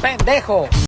pendejo.